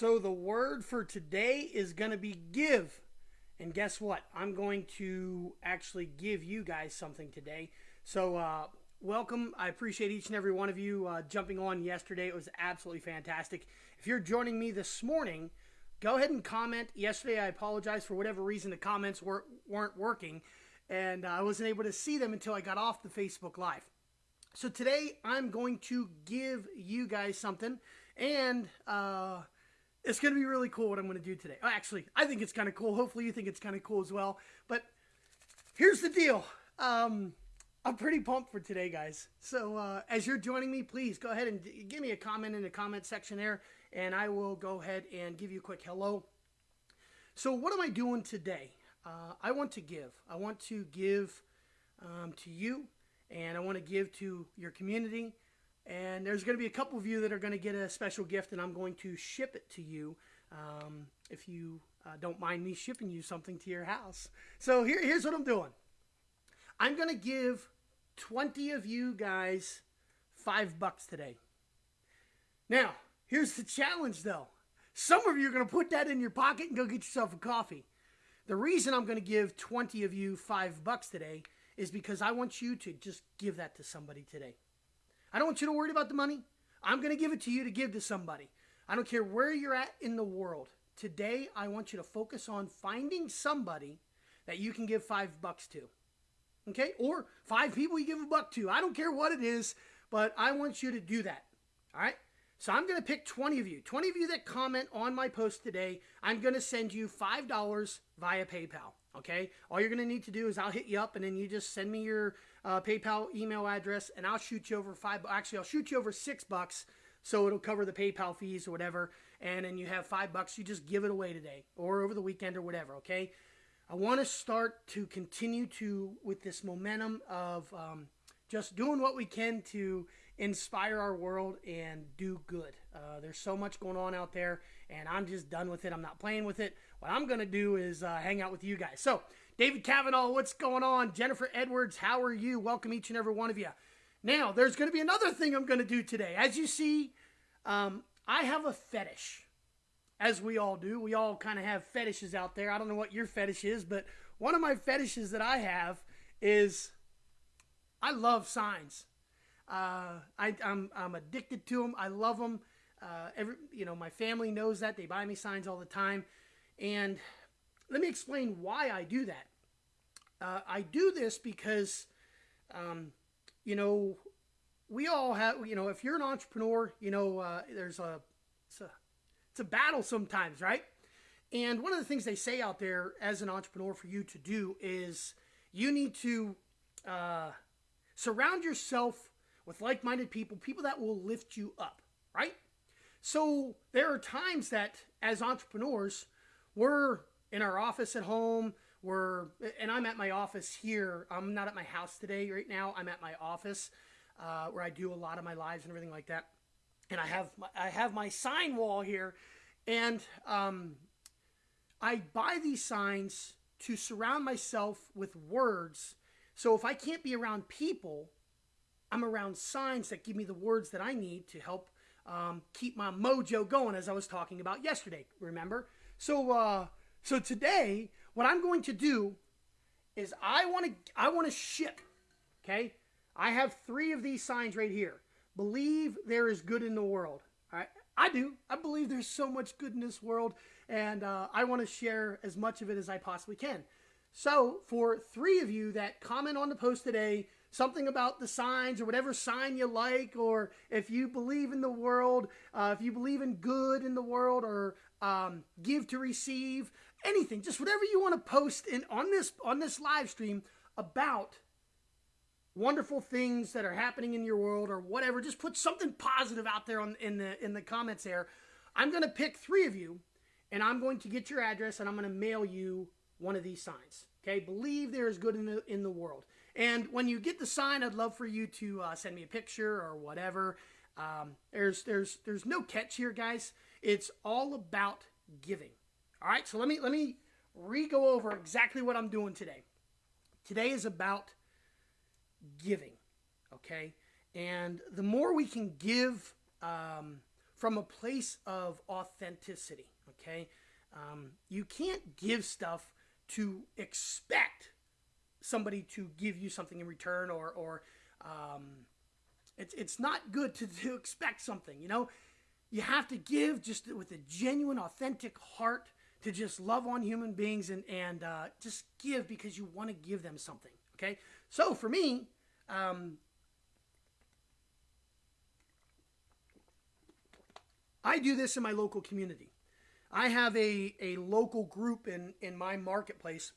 So the word for today is going to be give. And guess what? I'm going to actually give you guys something today. So, uh, welcome. I appreciate each and every one of you uh, jumping on yesterday. It was absolutely fantastic. If you're joining me this morning, go ahead and comment. Yesterday, I apologize for whatever reason the comments weren't, weren't working, and I wasn't able to see them until I got off the Facebook Live. So today, I'm going to give you guys something, and uh, it's going to be really cool what I'm going to do today. Oh, actually, I think it's kind of cool. Hopefully, you think it's kind of cool as well. But here's the deal. Um, I'm pretty pumped for today, guys. So uh, as you're joining me, please go ahead and give me a comment in the comment section there, and I will go ahead and give you a quick hello. So what am I doing today? Uh, I want to give. I want to give um, to you, and I want to give to your community. And there's going to be a couple of you that are going to get a special gift, and I'm going to ship it to you um, if you uh, don't mind me shipping you something to your house. So here, here's what I'm doing. I'm going to give 20 of you guys five bucks today. Now, here's the challenge though. Some of you are going to put that in your pocket and go get yourself a coffee. The reason I'm going to give 20 of you five bucks today is because I want you to just give that to somebody today. I don't want you to worry about the money. I'm going to give it to you to give to somebody. I don't care where you're at in the world. Today, I want you to focus on finding somebody that you can give five bucks to. Okay? Or five people you give a buck to. I don't care what it is, but I want you to do that. All right? So I'm going to pick 20 of you. 20 of you that comment on my post today, I'm going to send you $5 via PayPal. Okay? All you're going to need to do is I'll hit you up and then you just send me your uh, PayPal email address and I'll shoot you over five. Actually, I'll shoot you over six bucks so it'll cover the PayPal fees or whatever. And then you have five bucks. You just give it away today or over the weekend or whatever. Okay? I want to start to continue to with this momentum of um, just doing what we can to inspire our world and do good. Uh, there's so much going on out there, and I'm just done with it. I'm not playing with it. What I'm going to do is uh, hang out with you guys. So, David Kavanaugh, what's going on? Jennifer Edwards, how are you? Welcome each and every one of you. Now, there's going to be another thing I'm going to do today. As you see, um, I have a fetish as we all do. We all kind of have fetishes out there. I don't know what your fetish is, but one of my fetishes that I have is I love signs. Uh, I, am I'm, I'm addicted to them. I love them. Uh, every you know, my family knows that they buy me signs all the time, and let me explain why I do that. Uh, I do this because, um, you know, we all have. You know, if you're an entrepreneur, you know, uh, there's a, it's, a it's a battle sometimes, right? And one of the things they say out there as an entrepreneur for you to do is you need to uh, surround yourself with like minded people, people that will lift you up, right? So there are times that as entrepreneurs, we're in our office at home, we're, and I'm at my office here. I'm not at my house today right now. I'm at my office uh, where I do a lot of my lives and everything like that and I have my, I have my sign wall here, and um, I buy these signs to surround myself with words. So if I can't be around people, I'm around signs that give me the words that I need to help um, keep my mojo going, as I was talking about yesterday. Remember? So uh, so today, what I'm going to do is I want to I want to ship. Okay, I have three of these signs right here believe there is good in the world. I, I do. I believe there's so much good in this world, and uh, I want to share as much of it as I possibly can. So, for three of you that comment on the post today, something about the signs or whatever sign you like, or if you believe in the world, uh, if you believe in good in the world, or um, give to receive, anything, just whatever you want to post in on this on this live stream about wonderful things that are happening in your world or whatever just put something positive out there on in the in the comments there. I'm to pick three of you and i'm going to get your address and i'm going to mail you one of these signs okay? Believe there is good in the in the world and when you get the sign i'd love for you to uh, send me a picture or whatever um, there's there's there's no catch here guys it's all about giving all right so let me let me re-go over exactly what i'm doing today today is about giving. Okay? And the more we can give um, from a place of authenticity. Okay, um, you can't give stuff to expect somebody to give you something in return, or or um, it's it's not good to, to expect something. You know, you have to give just with a genuine, authentic heart to just love on human beings and and uh, just give because you want to give them something. Okay, so for me. Um, I do this in my local community. I have a, a local group in, in my marketplace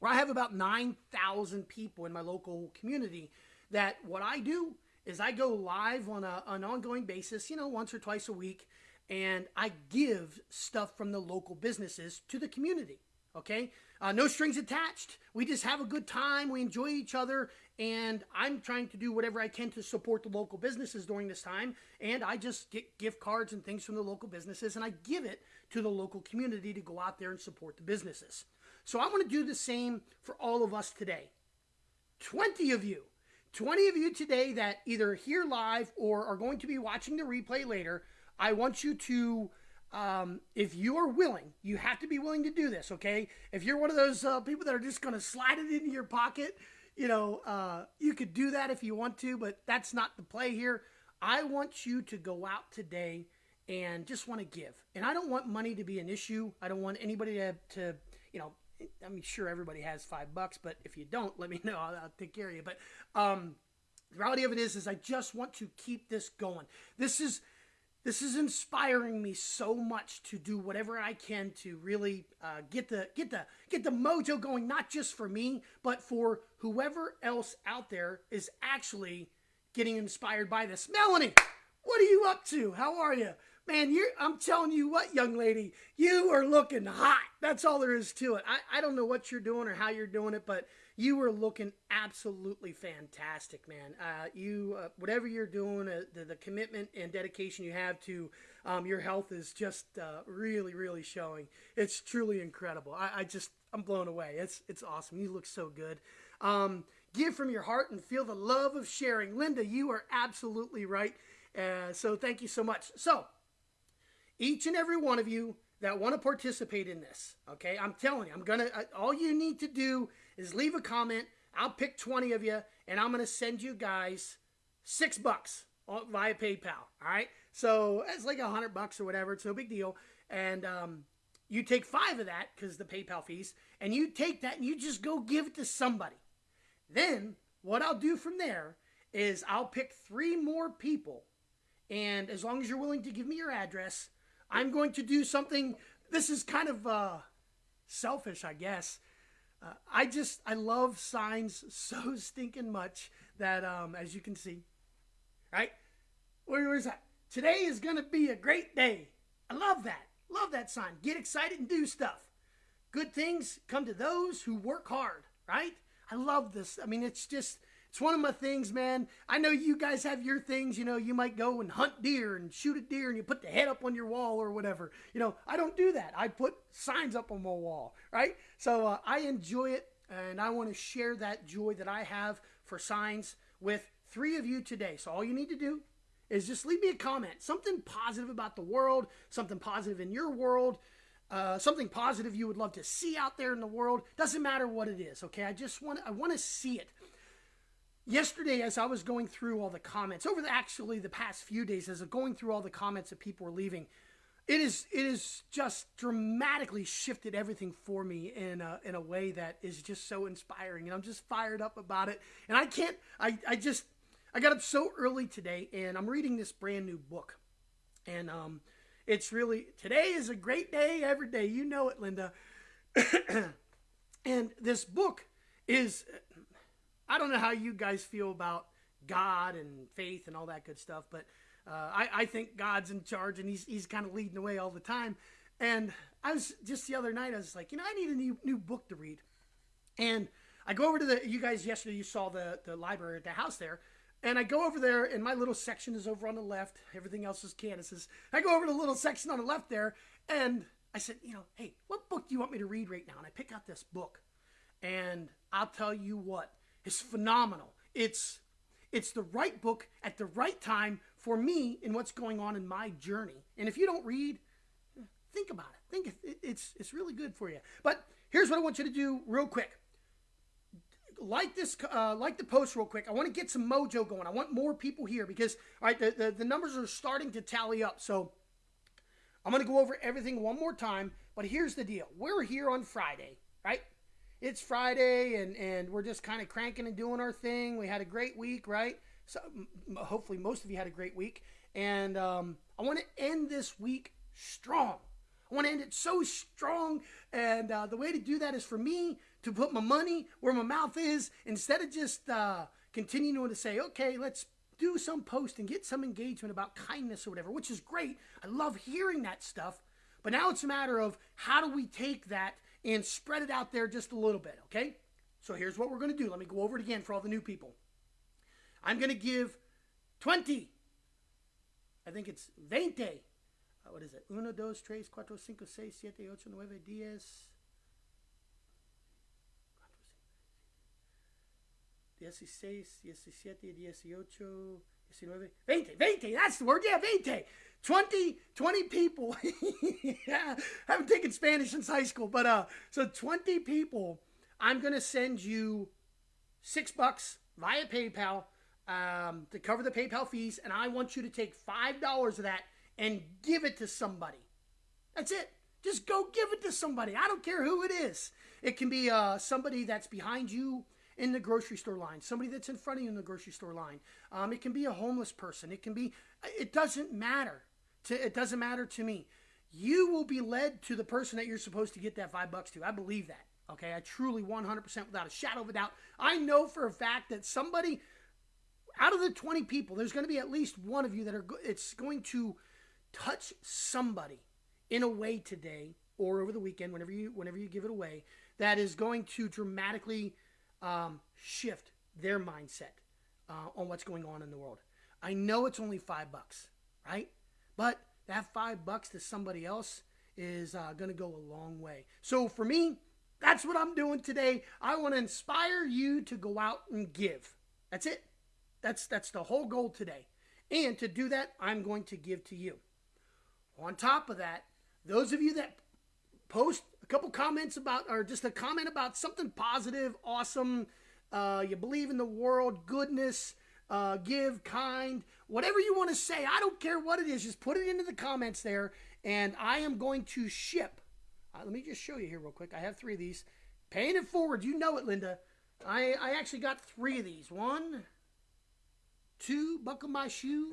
where I have about 9,000 people in my local community that what I do is I go live on a, an ongoing basis, you know, once or twice a week, and I give stuff from the local businesses to the community. Okay? Uh, no strings attached. We just have a good time. We enjoy each other. And I'm trying to do whatever I can to support the local businesses during this time. And I just get gift cards and things from the local businesses and I give it to the local community to go out there and support the businesses. So I want to do the same for all of us today. 20 of you, 20 of you today that either here live or are going to be watching the replay later, I want you to um, if you are willing, you have to be willing to do this, okay? If you're one of those uh, people that are just going to slide it into your pocket, you know, uh, you could do that if you want to, but that's not the play here. I want you to go out today and just want to give. And I don't want money to be an issue. I don't want anybody to, to you know, I mean, sure, everybody has five bucks, but if you don't, let me know. I'll, I'll take care of you. But um, the reality of it is, is I just want to keep this going. This is this is inspiring me so much to do whatever I can to really uh, get the get the get the mojo going, not just for me, but for whoever else out there is actually getting inspired by this. Melanie, what are you up to? How are you? Man, you're, I'm telling you what, young lady, you are looking hot. That's all there is to it. I, I don't know what you're doing or how you're doing it, but you were looking absolutely fantastic, man. Uh, you, uh, whatever you're doing, uh, the, the, commitment and dedication you have to um, your health is just uh, really, really showing. It's truly incredible. I, I, just, I'm blown away. It's, it's awesome. You look so good. Um, give from your heart and feel the love of sharing. Linda, you are absolutely right. Uh, so thank you so much. So, each and every one of you that want to participate in this, okay, I'm telling you, I'm gonna. Uh, all you need to do is leave a comment. I'll pick 20 of you, and I'm to send you guys six bucks via PayPal. All right. So it's like a hundred bucks or whatever. It's no big deal. And um, you take five of that because the PayPal fees, and you take that and you just go give it to somebody. Then what I'll do from there is I'll pick three more people, and as long as you're willing to give me your address, I'm going to do something. This is kind of uh, selfish, I guess. Uh, I just I love signs so stinking much that um, as you can see, right? Where, that? Today is gonna be a great day. I love that. Love that sign. Get excited and do stuff. Good things come to those who work hard, right? I love this. I mean, it's just it's one of my things, man. I know you guys have your things. You know, you might go and hunt deer and shoot a deer and you put the head up on your wall or whatever. You know, I don't do that. I put signs up on my wall, right? So uh, I enjoy it and I want to share that joy that I have for signs with three of you today. So all you need to do is just leave me a comment, something positive about the world, something positive in your world. Uh, something positive you would love to see out there in the world doesn't matter what it is okay i just want i want to see it yesterday as I was going through all the comments over the actually the past few days as going through all the comments that people were leaving it is it is just dramatically shifted everything for me in a, in a way that is just so inspiring and I'm just fired up about it. And I can't I, I just I got up so early today and I'm reading this brand new book. And um it's really today is a great day every day. You know it Linda. And this book is I don't know how you guys feel about God and faith and all that good stuff, but uh, I, I think God's in charge and he's, he's kind of leading the way all the time. And I was just the other night, I was like, you know, I need a new, new book to read. And I go over to the, you guys yesterday, you saw the, the library at the house there. And I go over there, and my little section is over on the left. Everything else is Candace's. I go over to the little section on the left there, and I said, you know, hey, what book do you want me to read right now? And I pick out this book. And I'll tell you what, is phenomenal. It's it's the right book at the right time for me in what's going on in my journey. And if you don't read, think about it. Think it's it's really good for you. But here's what I want you to do real quick. Like this, uh, like the post real quick. I want to get some mojo going. I want more people here because all right, the, the, the numbers are starting to tally up. So I'm going to go over everything one more time. But here's the deal: we're here on Friday, right? It's Friday, and and we're just kind of cranking and doing our thing. We had a great week, right? So hopefully most of you had a great week, and um, I want to end this week strong. I want to end it so strong. And uh, the way to do that is for me to put my money where my mouth is instead of just uh, continuing to say, okay, let's do some post and get some engagement about kindness or whatever, which is great. I love hearing that stuff. But now it's a matter of how do we take that and spread it out there just a little bit, okay? So here's what we're going to do. Let me go over it again for all the new people. I'm going to give 20. I think it's 20 uh, what is it? Uno, dos, tres, cuatro, cinco, seis, siete, ocho, nueve, diez. Dieciséis, diecisiete, dieciocho, diecinueve, veinte, veinte, that's the word, yeah, veinte. 20, 20 people. yeah, I haven't taken Spanish since high school, but uh, so 20 people, I'm going to send you six bucks via PayPal um, to cover the PayPal fees, and I want you to take $5 of that and give it to somebody. That's it. Just go give it to somebody. I don't care who it is. It can be uh, somebody that's behind you in the grocery store line, somebody that's in front of you in the grocery store line. Um, it can be a homeless person. It can be, it doesn't matter. To, it doesn't matter to me. You will be led to the person that you're supposed to get that five bucks to. I believe that. Okay. I truly 100% without a shadow of a doubt. I know for a fact that somebody out of the 20 people, there's going to be at least one of you that are, it's going to touch somebody in a way today or over the weekend, whenever you whenever you give it away, that is going to dramatically um, shift their mindset uh, on what's going on in the world. I know it's only five bucks, right? But that five bucks to somebody else is uh, going to go a long way. So for me, that's what I'm doing today. I want to inspire you to go out and give. That's it. That's that's the whole goal today. And to do that, I'm going to give to you. On top of that, those of you that post a couple comments about, or just a comment about something positive, awesome, uh, you believe in the world, goodness, uh, give, kind, whatever you want to say, I don't care what it is, just put it into the comments there, and I am going to ship. Uh, let me just show you here real quick. I have three of these. Paying it forward, you know it, Linda. I, I actually got three of these. One, two, buckle my shoe,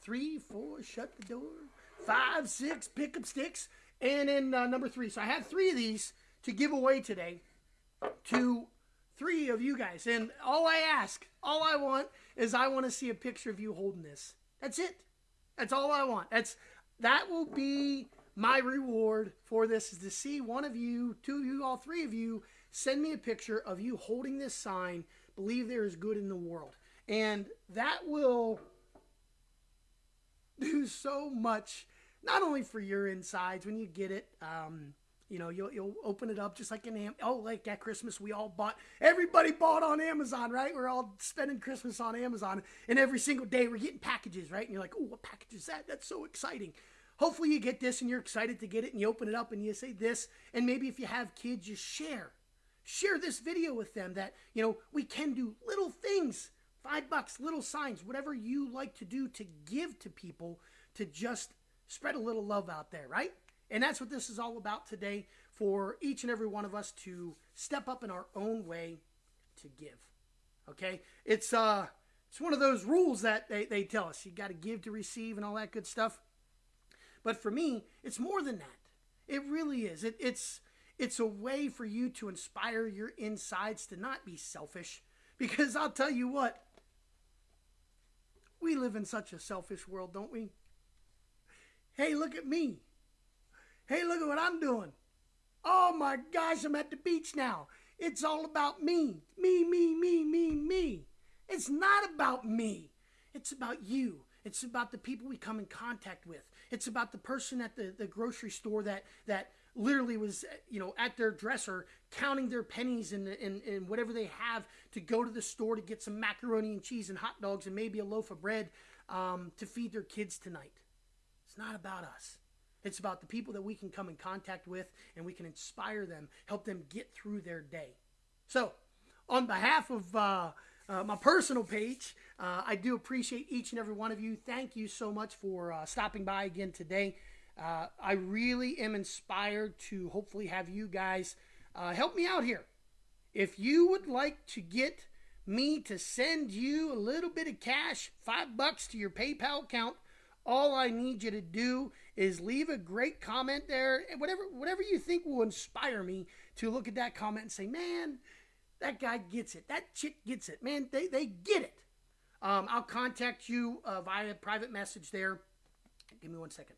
three, four, shut the door, five, six, pick up sticks, and then uh, number three. So I had three of these to give away today to three of you guys. And all I ask, all I want is I want to see a picture of you holding this. That's it. That's all I want. That's that will be my reward for this is to see one of you, two of you, all three of you send me a picture of you holding this sign, believe there is good in the world. And that will do so much, not only for your insides when you get it. Um, you know, you'll, you'll open it up just like an Am- oh, like at Christmas we all bought. Everybody bought on Amazon, right? We're all spending Christmas on Amazon, and every single day we're getting packages, right? And you're like, oh, what package is that? That's so exciting. Hopefully you get this and you're excited to get it, and you open it up and you say this, and maybe if you have kids, you share, share this video with them that you know we can do little things five bucks, little signs, whatever you like to do to give to people to just spread a little love out there, right? And that's what this is all about today for each and every one of us to step up in our own way to give. Okay? It's uh it's one of those rules that they, they tell us. You gotta give to receive and all that good stuff. But for me, it's more than that. It really is. It, it's it's a way for you to inspire your insides to not be selfish. Because I'll tell you what, we live in such a selfish world, don't we? Hey, look at me. Hey, look at what I'm doing. Oh my gosh, I'm at the beach now. It's all about me. Me, me, me, me, me. It's not about me. It's about you. It's about the people we come in contact with. It's about the person at the, the grocery store that that literally was, you know, at their dresser counting their pennies and, and, and whatever they have to go to the store to get some macaroni and cheese and hot dogs and maybe a loaf of bread um, to feed their kids tonight. It's not about us. It's about the people that we can come in contact with and we can inspire them, help them get through their day. So, on behalf of uh, uh, my personal page, uh, I do appreciate each and every one of you. Thank you so much for uh, stopping by again today. Uh, I really am inspired to hopefully have you guys uh, help me out here. If you would like to get me to send you a little bit of cash, five bucks to your PayPal account, all I need you to do is leave a great comment there. Whatever, whatever you think will inspire me to look at that comment and say, man, that guy gets it. That chick gets it. Man, they, they get it. Um, I'll contact you uh, via private message there. Give me one second.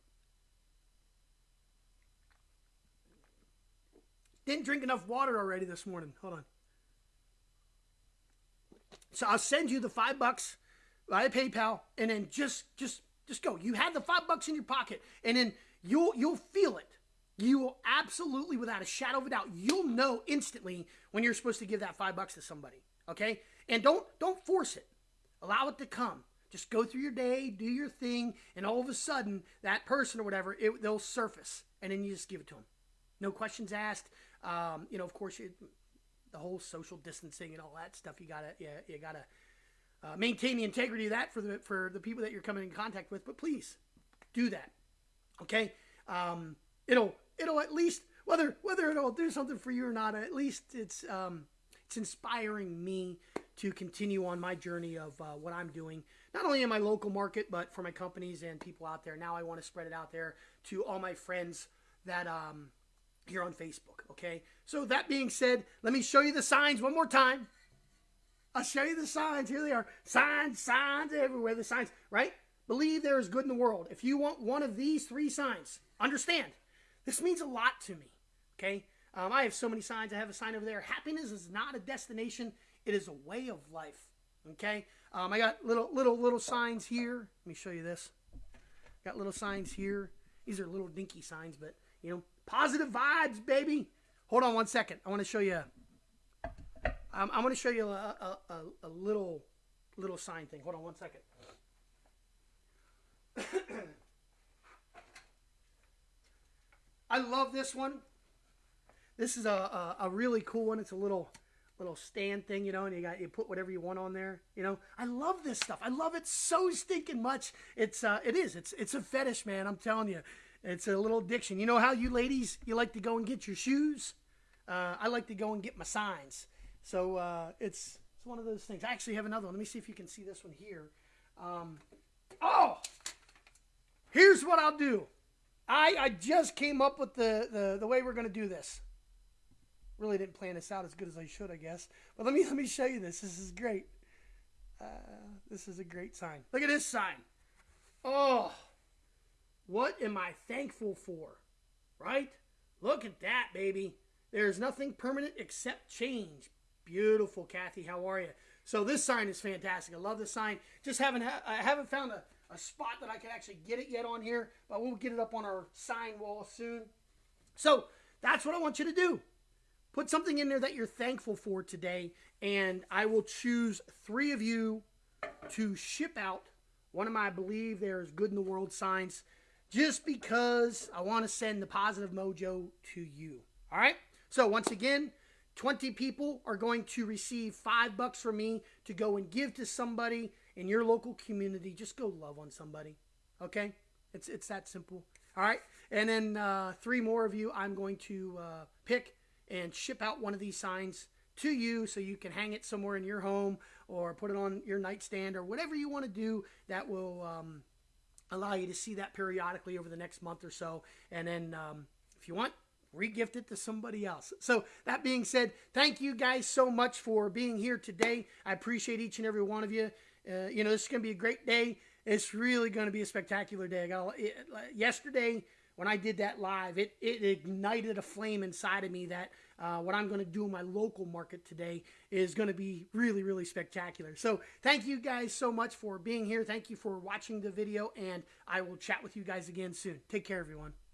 Didn't drink enough water already this morning. Hold on. So I'll send you the five bucks via PayPal, and then just just just go. You have the five bucks in your pocket, and then you'll you'll feel it. You will absolutely, without a shadow of a doubt, you'll know instantly when you're supposed to give that five bucks to somebody. Okay, and don't don't force it. Allow it to come. Just go through your day, do your thing, and all of a sudden, that person or whatever, it, they'll surface, and then you just give it to them. No questions asked. Um, you know, of course, it, the whole social distancing and all that stuff. You gotta, yeah, you gotta uh, maintain the integrity of that for the for the people that you're coming in contact with. But please do that. Okay, um, it'll it'll at least whether whether it'll do something for you or not. At least it's um, it's inspiring me to continue on my journey of uh, what I'm doing, not only in my local market, but for my companies and people out there. Now I want to spread it out there to all my friends that um, here on Facebook. Okay. So that being said, let me show you the signs one more time. I'll show you the signs. Here they are. Signs, signs everywhere. The signs, right? Believe there is good in the world. If you want one of these three signs, understand this means a lot to me. Okay. Um, I have so many signs. I have a sign over there. Happiness is not a destination; it is a way of life. Okay. Um, I got little little little signs here. Let me show you this. Got little signs here. These are little dinky signs, but you know, positive vibes, baby. Hold on one second. I want to show you. Um, I want to show you a, a, a, a little little sign thing. Hold on one second. I love this one. This is a, a, a, really cool one. It's a little little stand thing, you know, and you got you put whatever you want on there. You know, I love this stuff. I love it so stinking much. It's uh, it is. It's it's a fetish, man. I'm telling you, it's a little addiction. You know how you ladies you like to go and get your shoes. Uh, I like to go and get my signs. So uh, it's it's one of those things. I actually have another one. Let me see if you can see this one here. Um, oh, here's what I'll do. I, I just came up with the, the, the way we're going to do this. Really didn't plan this out as good as I should, I guess. But let me let me show you this. This is great. Uh, this is a great sign. Look at this sign. Oh, what am I thankful for? Right? Look at that, baby. There's nothing permanent except change. Beautiful, Kathy. How are you? So this sign is fantastic. I love this sign. Just haven't ha- I haven't found a a spot that I can actually get it yet on here, but we'll get it up on our sign wall soon. So that's what I want you to do. Put something in there that you're thankful for today, and I will choose three of you to ship out one of my I believe there's good in the world signs just because I want to send the positive mojo to you. All right? So once again, 20 people are going to receive five bucks from me to go and give to somebody in your local community. Just go love on somebody. Okay? It's, it's that simple. All right? And then uh, three more of you I'm going to uh, pick and ship out one of these signs to you so you can hang it somewhere in your home or put it on your nightstand or whatever you want to do that will um, allow you to see that periodically over the next month or so. And then um, if you want, regift it to somebody else. So that being said, thank you guys so much for being here today. I appreciate each and every one of you. Uh, you know, this is going to be a great day. It's really going to be a spectacular day. I got it, yesterday when I did that live, it, it ignited a flame inside of me that uh, what I'm going to do in my local market today is going to be really, really spectacular. So thank you guys so much for being here. Thank you for watching the video, and I will chat with you guys again soon. Take care, everyone.